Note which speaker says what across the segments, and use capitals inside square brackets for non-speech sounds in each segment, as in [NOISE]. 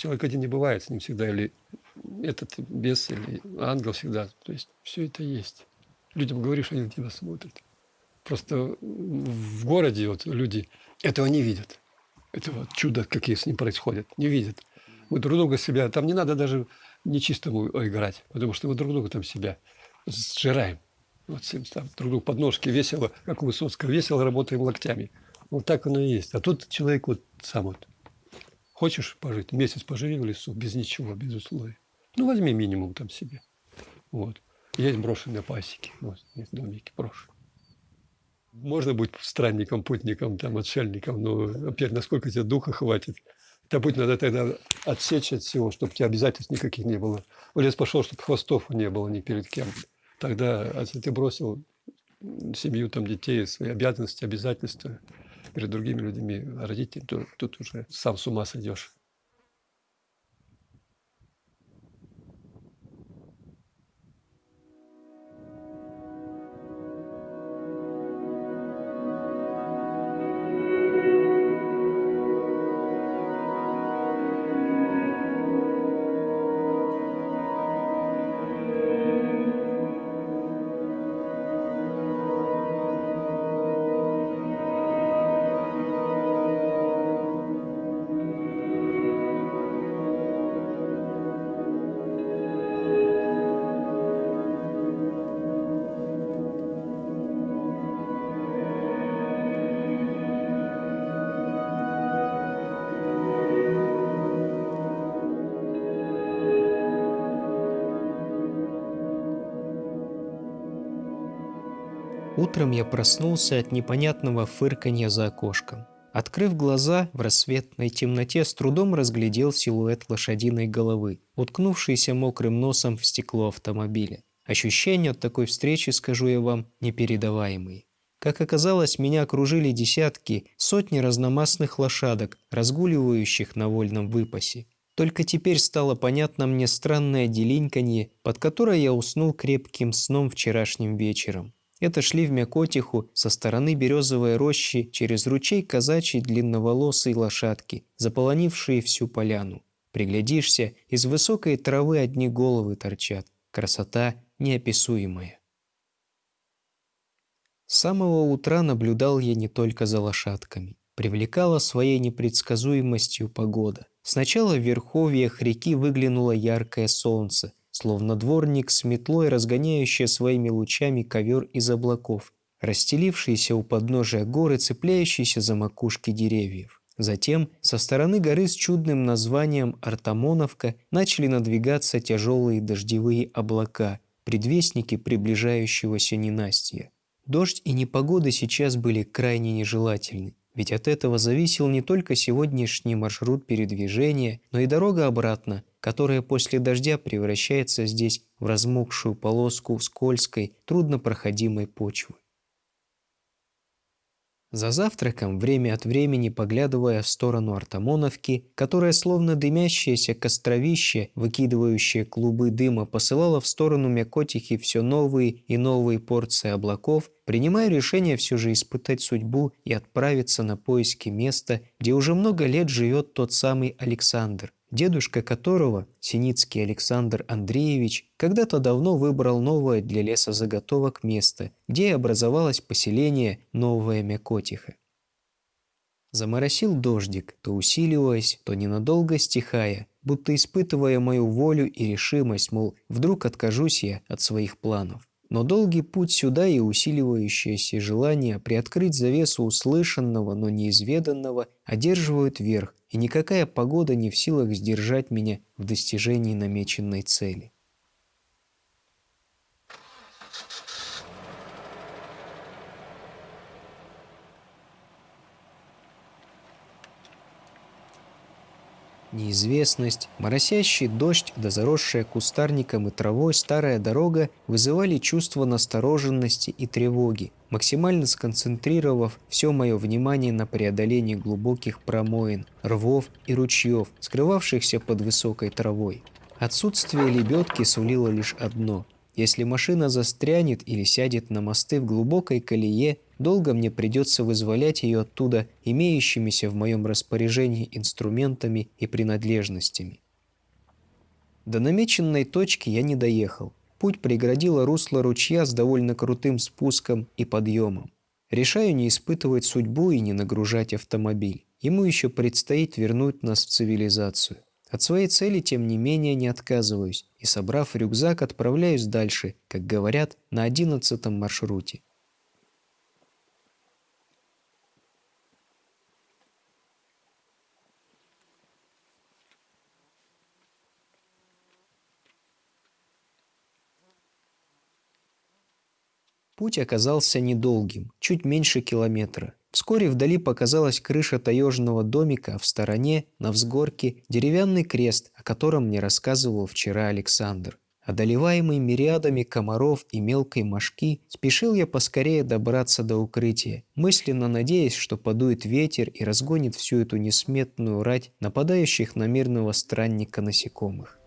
Speaker 1: Человек один не бывает, с ним всегда или этот бес, или ангел всегда. То есть все это есть. Людям говоришь, они на тебя смотрят. Просто в городе вот люди этого не видят. Этого чуда, какие с ним происходят, не видят. Мы друг друга себя, там не надо даже нечистому играть, потому что мы друг друга там себя сжираем. Вот всем там друг другу подножки весело, как у Высоцкого, весело работаем локтями. Вот так оно и есть. А тут человек вот сам вот. Хочешь пожить? Месяц поживи в лесу, без ничего, без условий. Ну, возьми минимум там себе. Вот. Есть брошенные пасеки, вот, есть домики брошенные. Можно быть странником, путником, там, отшельником, но опять, насколько тебе духа хватит. Это будет надо тогда отсечь от всего, чтобы у тебя обязательств никаких не было. В лес пошел, чтобы хвостов не было ни перед кем. Тогда, если ты бросил семью, там, детей, свои обязанности, обязательства перед другими людьми, родителями, то тут уже сам с ума сойдешь.
Speaker 2: Утром я проснулся от непонятного фырканья за окошком. Открыв глаза, в рассветной темноте с трудом разглядел силуэт лошадиной головы, уткнувшийся мокрым носом в стекло автомобиля. Ощущения от такой встречи, скажу я вам, непередаваемые. Как оказалось, меня окружили десятки, сотни разномастных лошадок, разгуливающих на вольном выпасе. Только теперь стало понятно мне странное делиньканье, под которое я уснул крепким сном вчерашним вечером. Это шли в Мякотиху со стороны березовой рощи через ручей казачьей длинноволосой лошадки, заполонившие всю поляну. Приглядишься, из высокой травы одни головы торчат. Красота неописуемая. С самого утра наблюдал я не только за лошадками. Привлекала своей непредсказуемостью погода. Сначала в верховьях реки выглянуло яркое солнце, словно дворник с метлой, разгоняющая своими лучами ковер из облаков, расстелившийся у подножия горы, цепляющийся за макушки деревьев. Затем со стороны горы с чудным названием Артамоновка начали надвигаться тяжелые дождевые облака, предвестники приближающегося ненастья. Дождь и непогода сейчас были крайне нежелательны. Ведь от этого зависел не только сегодняшний маршрут передвижения, но и дорога обратно, которая после дождя превращается здесь в размокшую полоску скользкой, труднопроходимой почвы. За завтраком, время от времени поглядывая в сторону Артамоновки, которая словно дымящееся костровище, выкидывающее клубы дыма, посылала в сторону Мякотихи все новые и новые порции облаков, принимая решение все же испытать судьбу и отправиться на поиски места, где уже много лет живет тот самый Александр, дедушка которого, Синицкий Александр Андреевич, когда-то давно выбрал новое для лесозаготовок место, где и образовалось поселение Новая Мякотиха. Заморосил дождик, то усиливаясь, то ненадолго стихая, будто испытывая мою волю и решимость, мол, вдруг откажусь я от своих планов. Но долгий путь сюда и усиливающееся желание приоткрыть завесу услышанного, но неизведанного одерживают верх, и никакая погода не в силах сдержать меня в достижении намеченной цели. Неизвестность, моросящий дождь да заросшая кустарником и травой старая дорога вызывали чувство настороженности и тревоги, максимально сконцентрировав все мое внимание на преодолении глубоких промоин, рвов и ручьев, скрывавшихся под высокой травой. Отсутствие лебедки сулило лишь одно – Если машина застрянет или сядет на мосты в глубокой колее, долго мне придется вызволять ее оттуда имеющимися в моем распоряжении инструментами и принадлежностями. До намеченной точки я не доехал. Путь преградило русло ручья с довольно крутым спуском и подъемом. Решаю не испытывать судьбу и не нагружать автомобиль. Ему еще предстоит вернуть нас в цивилизацию. От своей цели, тем не менее, не отказываюсь и, собрав рюкзак, отправляюсь дальше, как говорят, на одиннадцатом маршруте. Путь оказался недолгим, чуть меньше километра. Вскоре вдали показалась крыша таежного домика, а в стороне, на взгорке, деревянный крест, о котором мне рассказывал вчера Александр. Одолеваемый мириадами комаров и мелкой мошки, спешил я поскорее добраться до укрытия, мысленно надеясь, что подует ветер и разгонит всю эту несметную рать нападающих на мирного странника насекомых.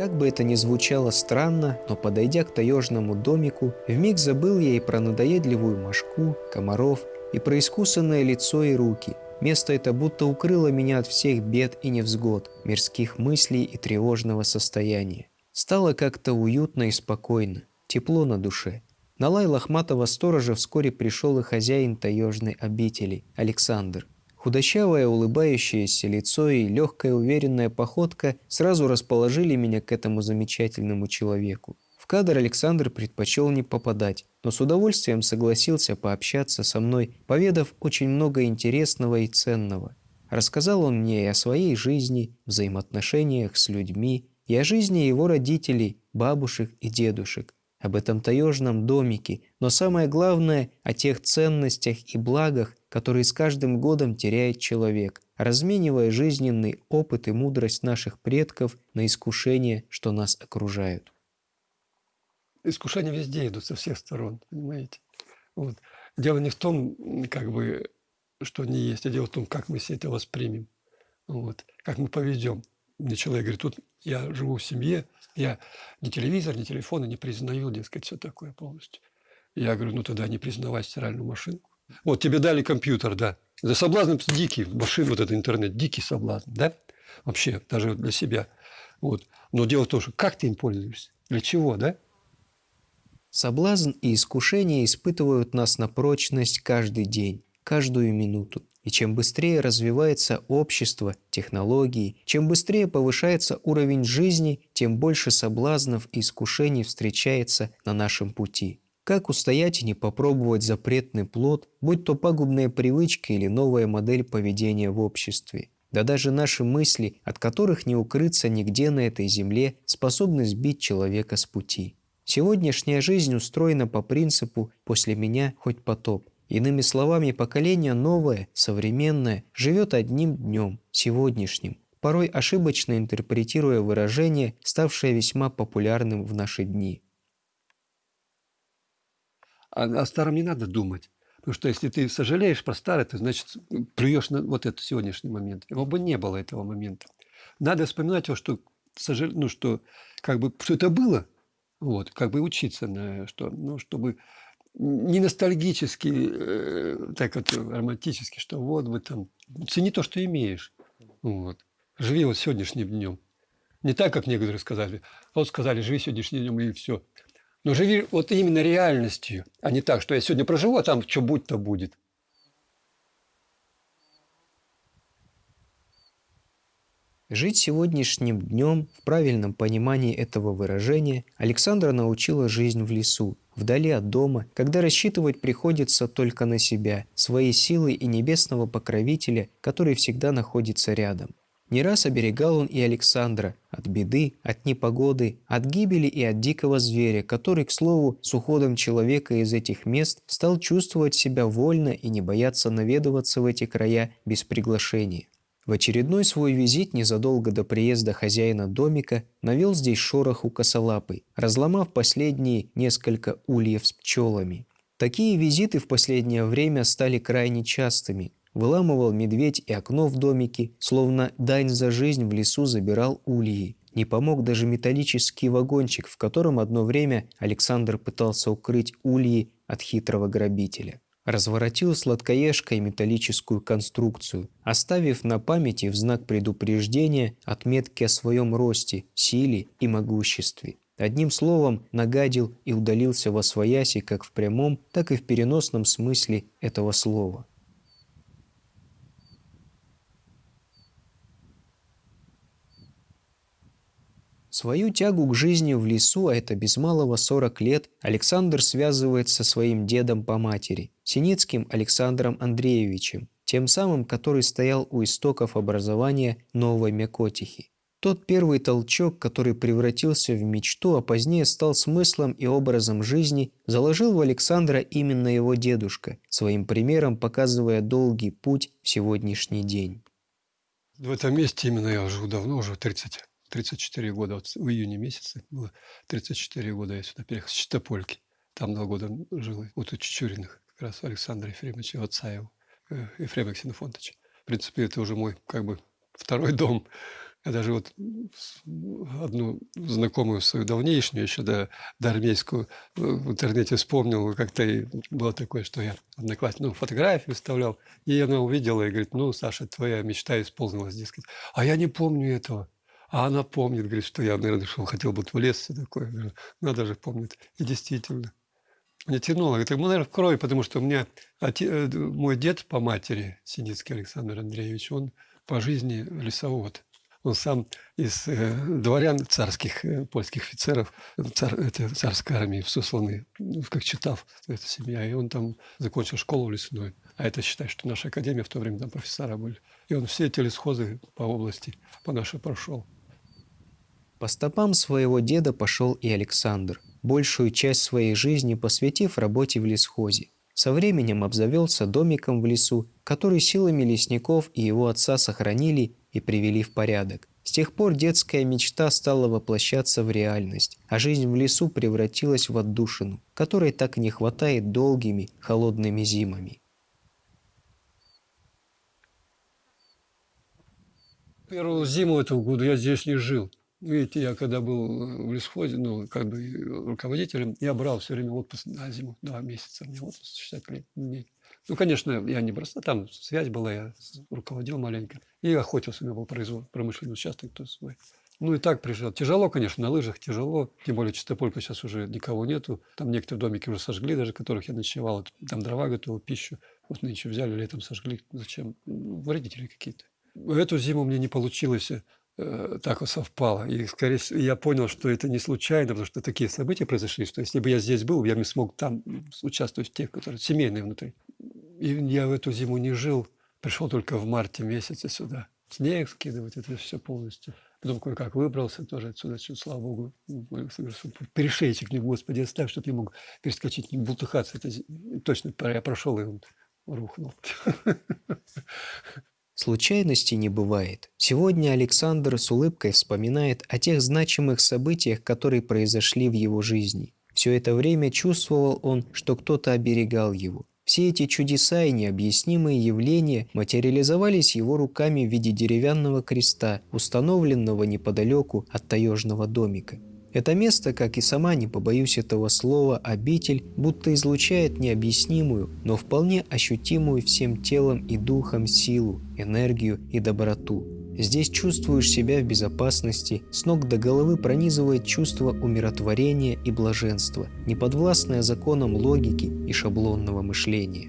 Speaker 2: Как бы это ни звучало странно, но подойдя к таежному домику, вмиг забыл я и про надоедливую мошку, комаров, и про искусанное лицо и руки. Место это будто укрыло меня от всех бед и невзгод, мирских мыслей и тревожного состояния. Стало как-то уютно и спокойно, тепло на душе. На лай лохматого сторожа вскоре пришел и хозяин таежной обители, Александр. Худощавое улыбающееся лицо и легкая уверенная походка сразу расположили меня к этому замечательному человеку. В кадр Александр предпочел не попадать, но с удовольствием согласился пообщаться со мной, поведав очень много интересного и ценного. Рассказал он мне и о своей жизни, взаимоотношениях с людьми, и о жизни его родителей, бабушек и дедушек, об этом таежном домике, но самое главное – о тех ценностях и благах, которые с каждым годом теряет человек, разменивая жизненный опыт и мудрость наших предков на искушения, что нас окружают.
Speaker 1: Искушения везде идут со всех сторон, понимаете? Вот. Дело не в том, как бы, что они есть, а дело в том, как мы все это воспримем, вот. как мы поведем. Мне человек говорит, тут я живу в семье, я ни телевизор, ни телефона не признаю, дескать, все такое полностью. Я говорю, ну тогда не признавай стиральную машинку. Вот тебе дали компьютер, да. За соблазн дикий, машина, вот этот интернет, дикий соблазн, да? Вообще, даже для себя. Вот. Но дело в том, что как ты им пользуешься, для чего, да?
Speaker 2: Соблазн и искушение испытывают нас на прочность каждый день, каждую минуту. И чем быстрее развивается общество, технологии, чем быстрее повышается уровень жизни, тем больше соблазнов и искушений встречается на нашем пути. Как устоять и не попробовать запретный плод, будь то пагубная привычка или новая модель поведения в обществе? Да даже наши мысли, от которых не укрыться нигде на этой земле, способны сбить человека с пути. Сегодняшняя жизнь устроена по принципу «после меня хоть потоп». Иными словами, поколение новое, современное, живет одним днем, сегодняшним, порой ошибочно интерпретируя выражение, ставшее весьма популярным в наши дни.
Speaker 1: А о старом не надо думать. Потому что если ты сожалеешь про старое, ты, значит, плюешь на вот этот сегодняшний момент. Его бы не было этого момента. Надо вспоминать то, что, сожал... ну, что, как бы, что это было, вот, как бы учиться на что, ну, чтобы не ностальгически, э, так вот романтически, что вот бы там, цени то, что имеешь. Вот. Живи вот сегодняшним днем. Не так, как некоторые сказали. Вот сказали, живи сегодняшним днем и все. Но живи вот именно реальностью, а не так, что я сегодня проживу, а там что будет, то будет.
Speaker 2: Жить сегодняшним днем в правильном понимании этого выражения Александра научила жизнь в лесу, вдали от дома, когда рассчитывать приходится только на себя, свои силы и небесного покровителя, который всегда находится рядом. Не раз оберегал он и Александра от беды, от непогоды, от гибели и от дикого зверя, который, к слову, с уходом человека из этих мест стал чувствовать себя вольно и не бояться наведываться в эти края без приглашения. В очередной свой визит незадолго до приезда хозяина домика навел здесь шорох у косолапой, разломав последние несколько ульев с пчелами. Такие визиты в последнее время стали крайне частыми, Выламывал медведь и окно в домике, словно дань за жизнь в лесу забирал ульи. Не помог даже металлический вагончик, в котором одно время Александр пытался укрыть ульи от хитрого грабителя. Разворотил сладкоежкой металлическую конструкцию, оставив на памяти в знак предупреждения отметки о своем росте, силе и могуществе. Одним словом, нагадил и удалился во свояси как в прямом, так и в переносном смысле этого слова. Свою тягу к жизни в лесу, а это без малого 40 лет, Александр связывает со своим дедом по матери, Синицким Александром Андреевичем, тем самым, который стоял у истоков образования Новой Мякотихи. Тот первый толчок, который превратился в мечту, а позднее стал смыслом и образом жизни, заложил в Александра именно его дедушка, своим примером показывая долгий путь в сегодняшний день.
Speaker 1: В этом месте именно я живу давно, уже 30 34 года, вот в июне месяце было 34 года я сюда переехал с Чистопольки. Там два года жил, вот у Чечуриных, как раз Александра Ефремовича, отца его, э, Ефрема Ксенофонтовича. В принципе, это уже мой, как бы, второй дом. Я даже вот одну знакомую свою давнейшнюю, еще до, до армейскую, э, в интернете вспомнил, как-то было такое, что я одноклассник, ну, фотографию вставлял, и она увидела и говорит, ну, Саша, твоя мечта исполнилась, дескать. А я не помню этого. А она помнит, говорит, что я, наверное, шел, хотел бы в лес, все такое. Надо же помнит. И действительно. Мне тянуло. Это, ну, наверное, в крови, потому что у меня отец, э, мой дед по матери, Синицкий Александр Андреевич, он по жизни лесовод. Он сам из э, дворян царских, э, польских офицеров, цар, это, царской армии, сосланный, ну, как читав, эта семья. И он там закончил школу лесную. А это считай, что наша академия в то время там профессора были. И он все эти лесхозы по области по нашей прошел.
Speaker 2: По стопам своего деда пошел и Александр, большую часть своей жизни посвятив работе в лесхозе. Со временем обзавелся домиком в лесу, который силами лесников и его отца сохранили и привели в порядок. С тех пор детская мечта стала воплощаться в реальность, а жизнь в лесу превратилась в отдушину, которой так не хватает долгими холодными зимами.
Speaker 1: Первую зиму этого года я здесь не жил. Видите, я когда был э, в лесхозе, ну, как бы руководителем, я брал все время отпуск на зиму, два месяца, мне отпуск 60 дней. Ну, конечно, я не просто, там связь была, я руководил маленько. И охотился, у меня был производ, промышленный участок то свой. Ну и так приезжал. Тяжело, конечно, на лыжах тяжело. Тем более Чистополька сейчас уже никого нету. Там некоторые домики уже сожгли, даже которых я ночевал. Там дрова готовил, пищу. Вот нынче взяли, летом сожгли. Зачем? Ну, вредители какие-то. Эту зиму мне не получилось Э, так вот совпало. И, скорее всего, я понял, что это не случайно, потому что такие события произошли, что если бы я здесь был, я не смог там участвовать в тех, которые семейные внутри. И я в эту зиму не жил, пришел только в марте месяце сюда. Снег скидывать, это все полностью. Потом кое-как выбрался тоже отсюда, чуть, слава богу, перешейчик, не Господи, оставь, чтобы я мог перескочить, не бултыхаться. Это точно я прошел, и он рухнул. [LAUGHS]
Speaker 2: Случайностей не бывает. Сегодня Александр с улыбкой вспоминает о тех значимых событиях, которые произошли в его жизни. Все это время чувствовал он, что кто-то оберегал его. Все эти чудеса и необъяснимые явления материализовались его руками в виде деревянного креста, установленного неподалеку от таежного домика. Это место, как и сама, не побоюсь этого слова, обитель, будто излучает необъяснимую, но вполне ощутимую всем телом и духом силу, энергию и доброту. Здесь чувствуешь себя в безопасности, с ног до головы пронизывает чувство умиротворения и блаженства, неподвластное законам логики и шаблонного мышления.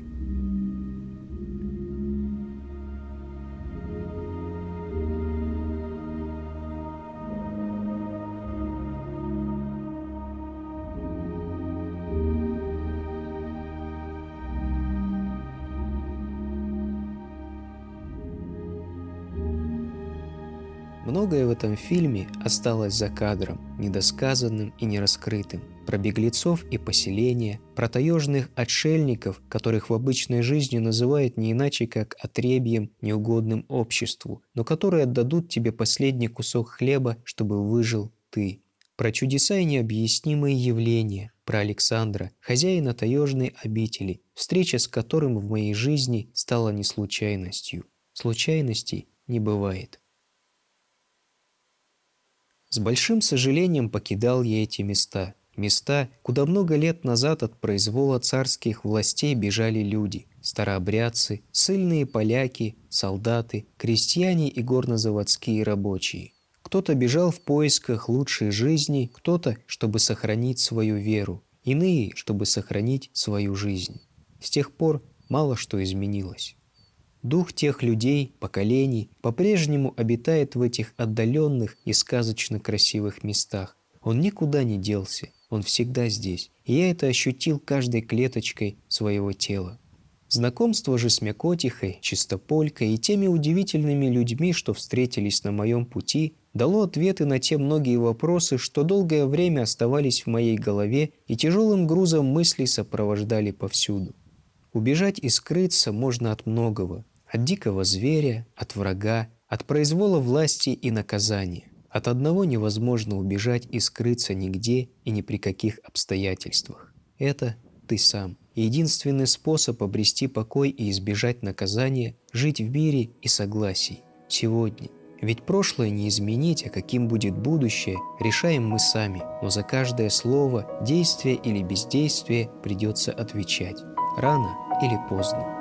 Speaker 2: Многое в этом фильме осталось за кадром, недосказанным и нераскрытым. Про беглецов и поселения, про таежных отшельников, которых в обычной жизни называют не иначе, как отребьем, неугодным обществу, но которые отдадут тебе последний кусок хлеба, чтобы выжил ты. Про чудеса и необъяснимые явления, про Александра, хозяина таежной обители, встреча с которым в моей жизни стала не случайностью. Случайностей не бывает. С большим сожалением покидал я эти места. Места, куда много лет назад от произвола царских властей бежали люди. Старообрядцы, сыльные поляки, солдаты, крестьяне и горнозаводские рабочие. Кто-то бежал в поисках лучшей жизни, кто-то, чтобы сохранить свою веру, иные, чтобы сохранить свою жизнь. С тех пор мало что изменилось. Дух тех людей, поколений, по-прежнему обитает в этих отдаленных и сказочно красивых местах. Он никуда не делся, он всегда здесь, и я это ощутил каждой клеточкой своего тела. Знакомство же с Мякотихой, Чистополькой и теми удивительными людьми, что встретились на моем пути, дало ответы на те многие вопросы, что долгое время оставались в моей голове и тяжелым грузом мыслей сопровождали повсюду. Убежать и скрыться можно от многого, от дикого зверя, от врага, от произвола власти и наказания. От одного невозможно убежать и скрыться нигде и ни при каких обстоятельствах. Это ты сам. единственный способ обрести покой и избежать наказания – жить в мире и согласии. Сегодня. Ведь прошлое не изменить, а каким будет будущее, решаем мы сами. Но за каждое слово, действие или бездействие придется отвечать. Рано или поздно.